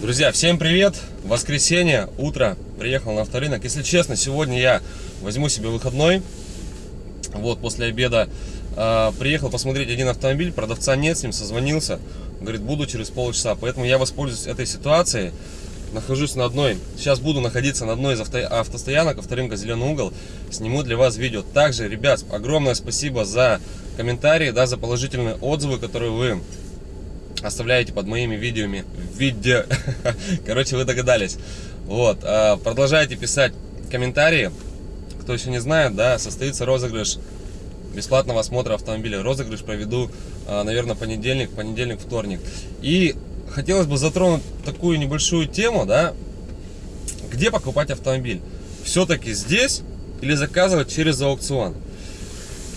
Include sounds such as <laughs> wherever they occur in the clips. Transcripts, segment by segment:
Друзья, всем привет! Воскресенье, утро, приехал на авторынок. Если честно, сегодня я возьму себе выходной. Вот, после обеда э, приехал посмотреть один автомобиль, продавца нет, с ним созвонился. Говорит, буду через полчаса. Поэтому я воспользуюсь этой ситуацией. Нахожусь на одной, сейчас буду находиться на одной из авто, автостоянок, авторынка Зеленый угол. Сниму для вас видео. Также, ребят, огромное спасибо за комментарии, да, за положительные отзывы, которые вы оставляете под моими видеоми. Видео. <laughs> Короче, вы догадались. Вот. А, продолжайте писать комментарии. Кто еще не знает, да, состоится розыгрыш бесплатного осмотра автомобиля. Розыгрыш проведу, а, наверное, понедельник, понедельник, вторник. И хотелось бы затронуть такую небольшую тему, да, где покупать автомобиль. Все-таки здесь или заказывать через аукцион.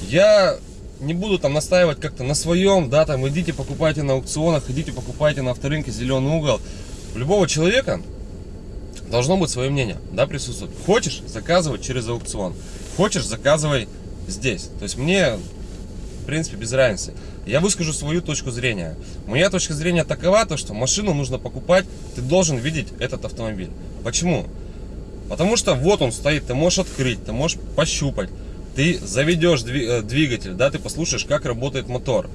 Я не буду там настаивать как-то на своем, да, там идите покупайте на аукционах, идите покупайте на авторынке зеленый угол. У любого человека должно быть свое мнение, да, присутствует. Хочешь, заказывай через аукцион. Хочешь, заказывай здесь. То есть мне, в принципе, без разницы. Я выскажу свою точку зрения. Моя точка зрения такова, то, что машину нужно покупать, ты должен видеть этот автомобиль. Почему? Потому что вот он стоит, ты можешь открыть, ты можешь пощупать ты заведешь э, двигатель, да, ты послушаешь, как работает мотор,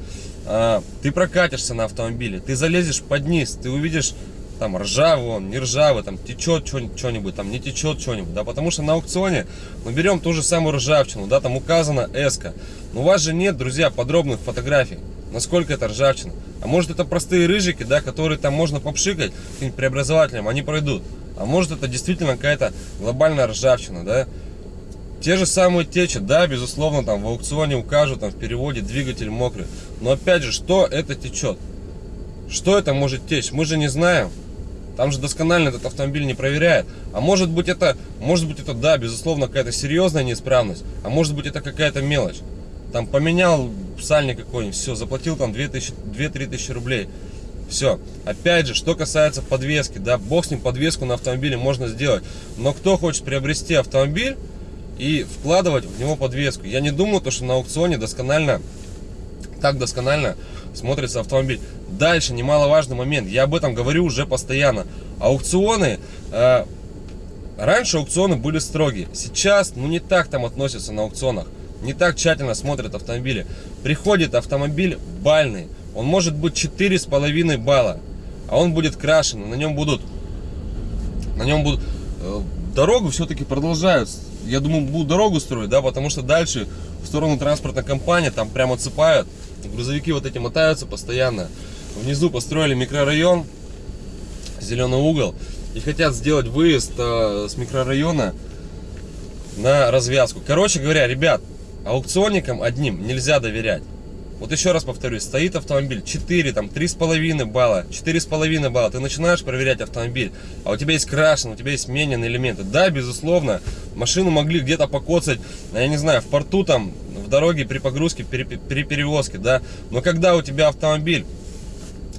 а, ты прокатишься на автомобиле, ты залезешь под низ, ты увидишь там ржавый он, не ржавый, там течет что-нибудь, там не течет что-нибудь, да, потому что на аукционе мы берем ту же самую ржавчину, да, там указано эска, но у вас же нет, друзья, подробных фотографий, насколько это ржавчина, а может это простые рыжики, да, которые там можно попшикать каким-нибудь преобразователем, они пройдут, а может это действительно какая-то глобальная ржавчина, да, те же самые течи, да, безусловно, там в аукционе укажут, там в переводе двигатель мокрый. Но опять же, что это течет? Что это может течь? Мы же не знаем. Там же досконально этот автомобиль не проверяет. А может быть это, может быть это, да, безусловно, какая-то серьезная неисправность. А может быть это какая-то мелочь. Там поменял сальник какой-нибудь, все, заплатил там 2-3 тысячи рублей. Все. Опять же, что касается подвески, да, бог с ним подвеску на автомобиле можно сделать. Но кто хочет приобрести автомобиль, и вкладывать в него подвеску. Я не думаю, то, что на аукционе досконально, так досконально смотрится автомобиль. Дальше, немаловажный момент, я об этом говорю уже постоянно. Аукционы, э, раньше аукционы были строгие, сейчас, ну не так там относятся на аукционах. Не так тщательно смотрят автомобили. Приходит автомобиль бальный, он может быть 4,5 балла, а он будет крашен, на нем будут, на нем будут, э, дорогу все-таки продолжают я думаю, будут дорогу строить, да, потому что дальше в сторону транспортной компании там прямо цепают. Грузовики вот эти мотаются постоянно. Внизу построили микрорайон, зеленый угол, и хотят сделать выезд э, с микрорайона на развязку. Короче говоря, ребят, аукционникам одним нельзя доверять. Вот еще раз повторюсь, стоит автомобиль 4, там 3,5 балла, 4,5 балла, ты начинаешь проверять автомобиль, а у тебя есть крашен, у тебя есть смененные элементы. Да, безусловно, машину могли где-то покоцать, я не знаю, в порту там, в дороге при погрузке, при, при перевозке, да, но когда у тебя автомобиль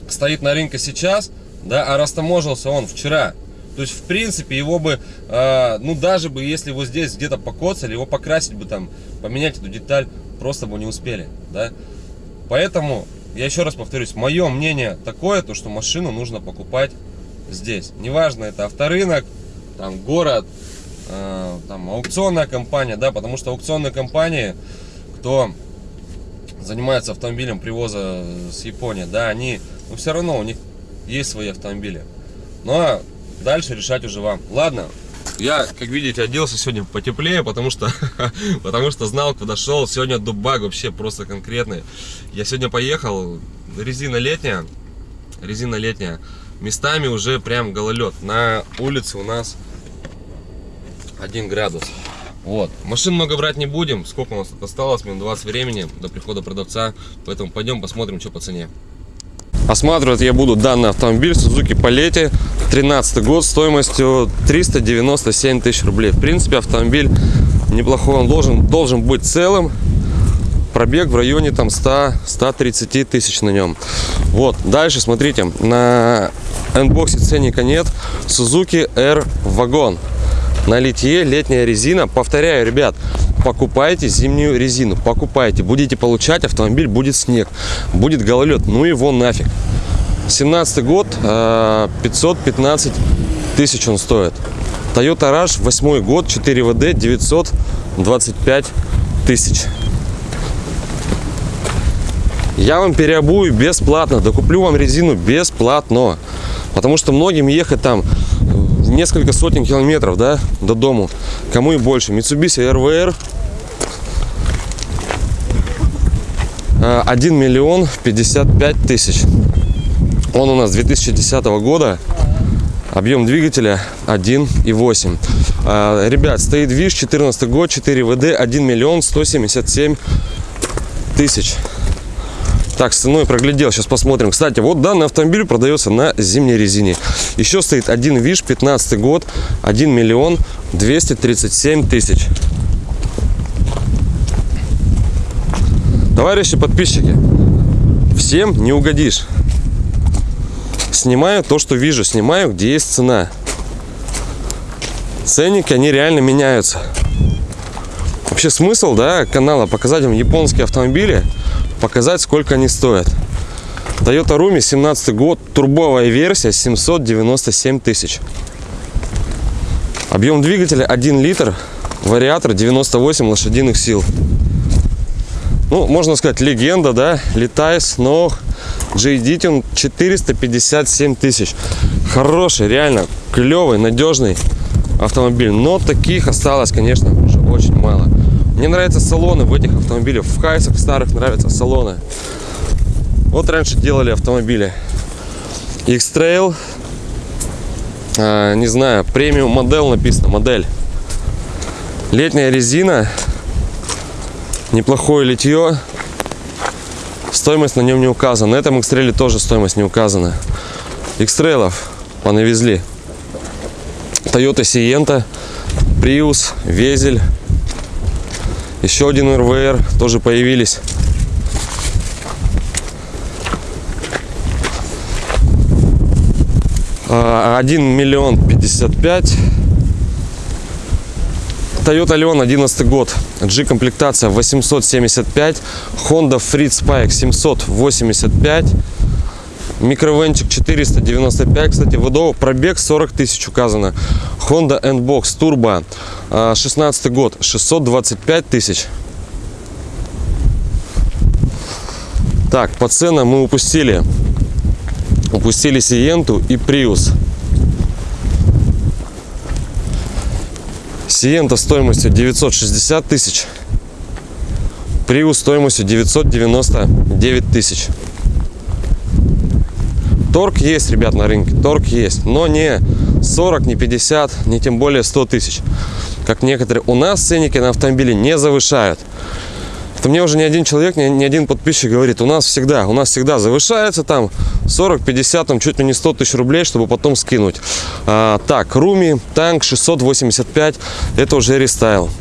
стоит на рынке сейчас, да, а растаможился он вчера, то есть, в принципе, его бы, э, ну, даже бы, если его здесь где-то покоцали, его покрасить бы там, поменять эту деталь, просто бы не успели, да. Поэтому, я еще раз повторюсь, мое мнение такое, то что машину нужно покупать здесь. Неважно, это авторынок, там город, э, там аукционная компания, да, потому что аукционные компании, кто занимается автомобилем привоза с Японии, да, они, ну, все равно у них есть свои автомобили. Ну, а дальше решать уже вам. Ладно, я, как видите, оделся сегодня потеплее, потому что, <laughs> потому что знал, куда шел. Сегодня дубак вообще просто конкретный. Я сегодня поехал, резина летняя, резина летняя. Местами уже прям гололед. На улице у нас 1 градус. Вот. Машин много брать не будем. Сколько у нас осталось? Минут 20 времени до прихода продавца. Поэтому пойдем посмотрим, что по цене. Осматривать я буду данный автомобиль Suzuki Paletti 13 год стоимостью 397 тысяч рублей. В принципе, автомобиль неплохой, он должен, должен быть целым. Пробег в районе там 100-130 тысяч на нем. Вот, дальше смотрите, на энбоксе ценника нет. Suzuki R вагон. На литье летняя резина. Повторяю, ребят, покупайте зимнюю резину, покупайте, будете получать, автомобиль будет снег, будет гололед, ну его нафиг. 17 год, э, 515 тысяч он стоит. Toyota Rush, 8 год, 4 ВД, 925 тысяч. Я вам переобую бесплатно, докуплю вам резину бесплатно. Потому что многим ехать там несколько сотен километров, да, до дому. Кому и больше. Mitsubishi RVR 1 миллион 55 тысяч. Он у нас 2010 года. Объем двигателя 1,8. А, ребят, стоит ВИШ, 14 год, 4 ВД, 1 миллион 177 тысяч. Так, с ценой проглядел, сейчас посмотрим. Кстати, вот данный автомобиль продается на зимней резине. Еще стоит один ВИШ, 15 год, 1 миллион 237 тысяч. Товарищи подписчики, всем не угодишь. Снимаю то, что вижу, снимаю, где есть цена. Ценники, они реально меняются. Вообще смысл, да, канала показать вам японские автомобили, показать, сколько они стоят. Toyota Rumi, 17 год, турбовая версия, 797 тысяч. Объем двигателя 1 литр, вариатор 98 лошадиных сил ну, можно сказать, легенда, да, летайс, но JD он 457 тысяч. Хороший, реально, клевый, надежный автомобиль. Но таких осталось, конечно, уже очень мало. Мне нравятся салоны в этих автомобилях. В хайсах старых нравятся салоны. Вот раньше делали автомобили. X-Trail. А, не знаю, премиум модель написано, модель. Летняя резина неплохое литье. Стоимость на нем не указана. На этом экстреле тоже стоимость не указана. Экстрейлов понавезли. Toyota Sienta, Prius, Везель. Еще один РВР тоже появились. А, один миллион пятьдесят пять Toyota Leon 11 год. G-комплектация 875. Honda Freed Spike 785. Микровенчик 495. Кстати, ВДО пробег 40 тысяч указано. Honda N-Box Turbo 16 год 625 тысяч. Так, по ценам мы упустили. Упустили Сиенту и Prius. Сиента стоимостью 960 тысяч. Приус стоимостью 999 тысяч. Торг есть, ребят, на рынке. Торг есть. Но не 40, не 50, не тем более 100 тысяч. Как некоторые. У нас ценники на автомобили не завышают. Это мне уже не один человек, не, не один подписчик говорит, у нас всегда, у нас всегда завышается там 40, 50, там чуть ли не 100 тысяч рублей, чтобы потом скинуть. А, так, Руми, танк 685, это уже рестайл.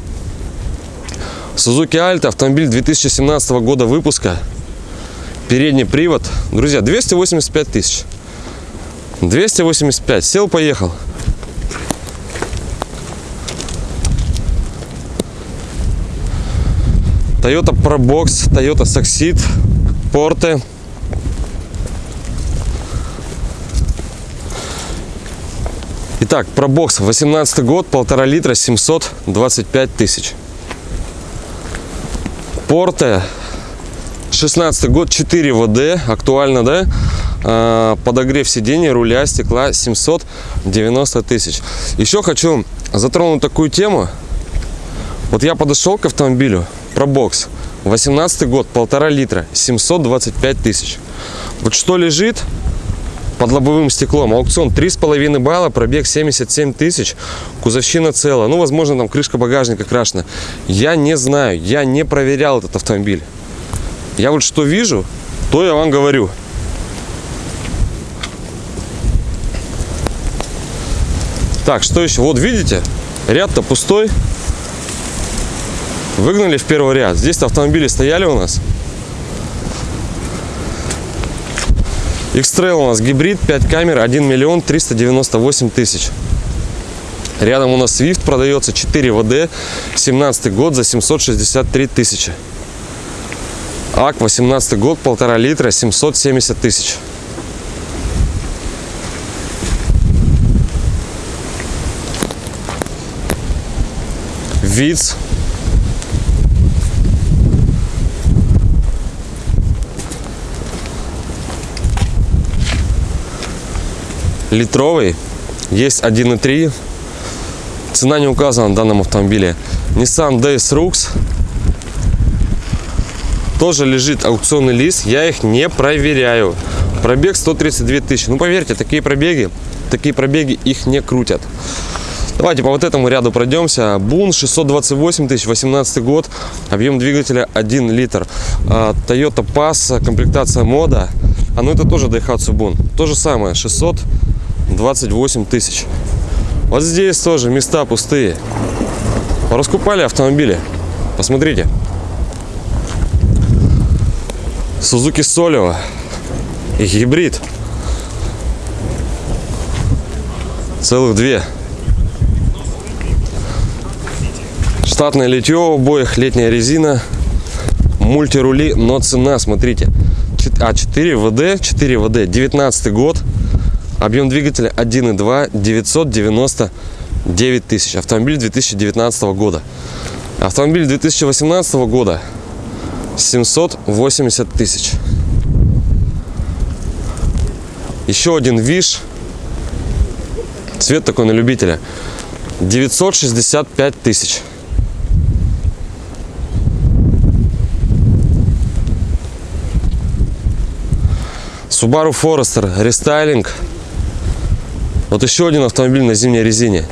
Suzuki Alta, автомобиль 2017 года выпуска, передний привод, друзья, 285 тысяч. 285, сел, поехал. Toyota Probox, Toyota Succeed, порты. Итак, Probox, 18 год, полтора литра, 725 тысяч. Порте, 16 год, 4 ВД, актуально, да? А, подогрев сидений, руля, стекла, 790 тысяч. Еще хочу затронуть такую тему. Вот я подошел к автомобилю, Пробокс. 18 год, полтора литра, 725 тысяч. Вот что лежит под лобовым стеклом? Аукцион 3,5 балла, пробег 77 тысяч, кузовщина целая. Ну, возможно, там крышка багажника крашена. Я не знаю, я не проверял этот автомобиль. Я вот что вижу, то я вам говорю. Так, что еще? Вот видите, ряд-то пустой. Выгнали в первый ряд. Здесь автомобили стояли у нас. X-Trail у нас гибрид, 5 камер, 1 миллион 398 тысяч. Рядом у нас Swift продается 4 ВД, 17 год за 763 тысячи ак 18 год полтора литра 770 тысяч. Виц. Литровый. Есть 1.3 цена не указана на данном автомобиле. Nissan Days rux. Тоже лежит аукционный лист. Я их не проверяю. Пробег 132 тысячи. Ну, поверьте, такие пробеги, такие пробеги их не крутят. Давайте по вот этому ряду пройдемся. Бун 628 тысяч, 18 год, объем двигателя 1 литр. А, Toyota Pass, комплектация мода. А ну это тоже Daihatsu Бун. То же самое, 628 тысяч. Вот здесь тоже места пустые. Раскупали автомобили. Посмотрите. Сузуки Солева. Гибрид. Целых две. Штатное литье в обоих, летняя резина, мультирули, но цена, смотрите, а 4 ВД, 4 ВД, 19 год, объем двигателя 1.2, 999 тысяч, автомобиль 2019 года. Автомобиль 2018 года 780 тысяч. Еще один ВИШ, цвет такой на любителя, 965 тысяч. Subaru Forester рестайлинг. Вот еще один автомобиль на зимней резине.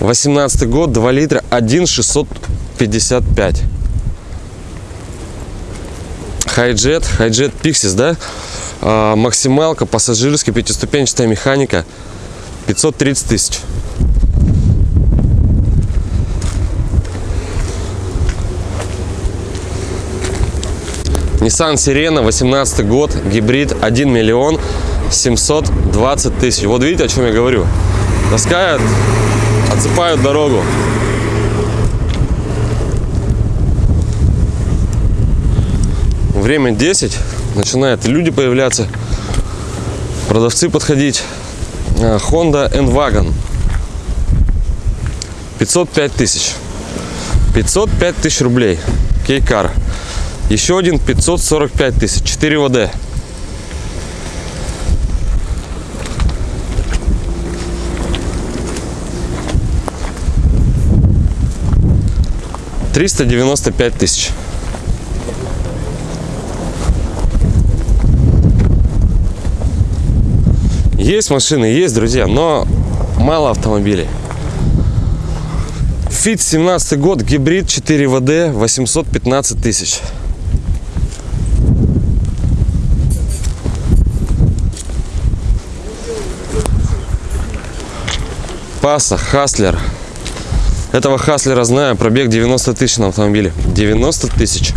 18 год, 2 литра, 1,655. Хайджет, Хайджет Pixis, да? А, максималка, пассажирская, пятиступенчатая механика. 530 тысяч. Nissan Sirena, 18 год, гибрид, 1 миллион 720 тысяч. Вот видите, о чем я говорю? Таскают, отсыпают дорогу. Время 10, начинают люди появляться, продавцы подходить. А, Honda N-Wagon, 505 тысяч. 505 тысяч рублей. Кейкар. Еще один 545 тысяч. 4 ВД. Триста девяносто пять тысяч. Есть машины, есть, друзья, но мало автомобилей. Фит 17 год, гибрид 4 ВД, 815 тысяч. Паса, Хаслер. Этого Хаслера знаю, пробег 90 тысяч на автомобиле. 90 тысяч.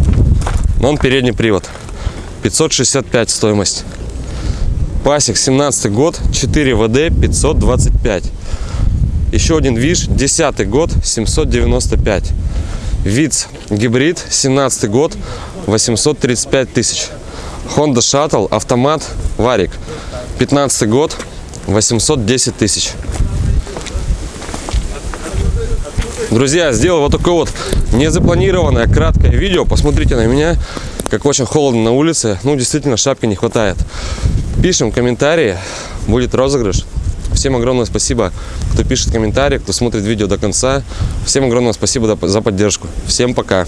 Но он передний привод. 565 стоимость. Пасик, 17 год, 4 ВД, 525. Еще один ВИЖ, 10 год, 795. ВИЦ, гибрид, 17 год, 835 тысяч. Honda Shuttle, автомат, варик, 15 год, 810 тысяч. Друзья, сделал вот такое вот незапланированное краткое видео. Посмотрите на меня, как очень холодно на улице. Ну, действительно, шапки не хватает. Пишем комментарии, будет розыгрыш. Всем огромное спасибо, кто пишет комментарии, кто смотрит видео до конца. Всем огромное спасибо за поддержку. Всем пока.